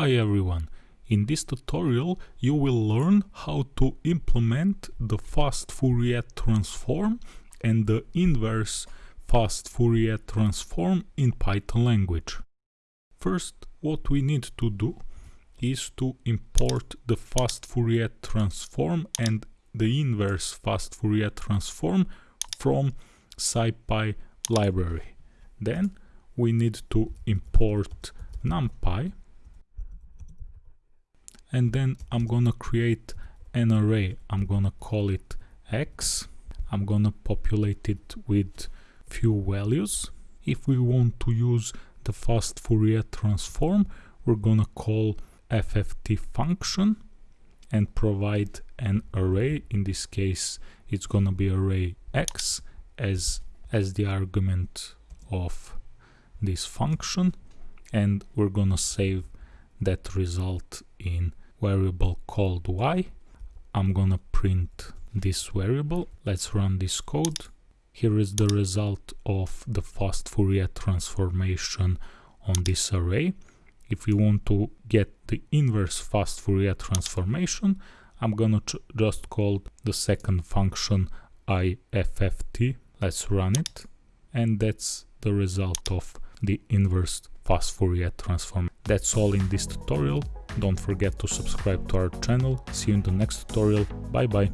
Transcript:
Hi everyone! In this tutorial you will learn how to implement the fast Fourier transform and the inverse fast Fourier transform in Python language. First what we need to do is to import the fast Fourier transform and the inverse fast Fourier transform from SciPy library. Then we need to import NumPy and then I'm gonna create an array. I'm gonna call it x. I'm gonna populate it with few values. If we want to use the fast Fourier transform, we're gonna call FFT function and provide an array. In this case, it's gonna be array x as, as the argument of this function. And we're gonna save that result in variable called y. I'm gonna print this variable. Let's run this code. Here is the result of the fast Fourier transformation on this array. If we want to get the inverse fast Fourier transformation, I'm gonna just call the second function ifft. Let's run it. And that's the result of the inverse fast Fourier transform. That's all in this tutorial. Don't forget to subscribe to our channel. See you in the next tutorial. Bye bye.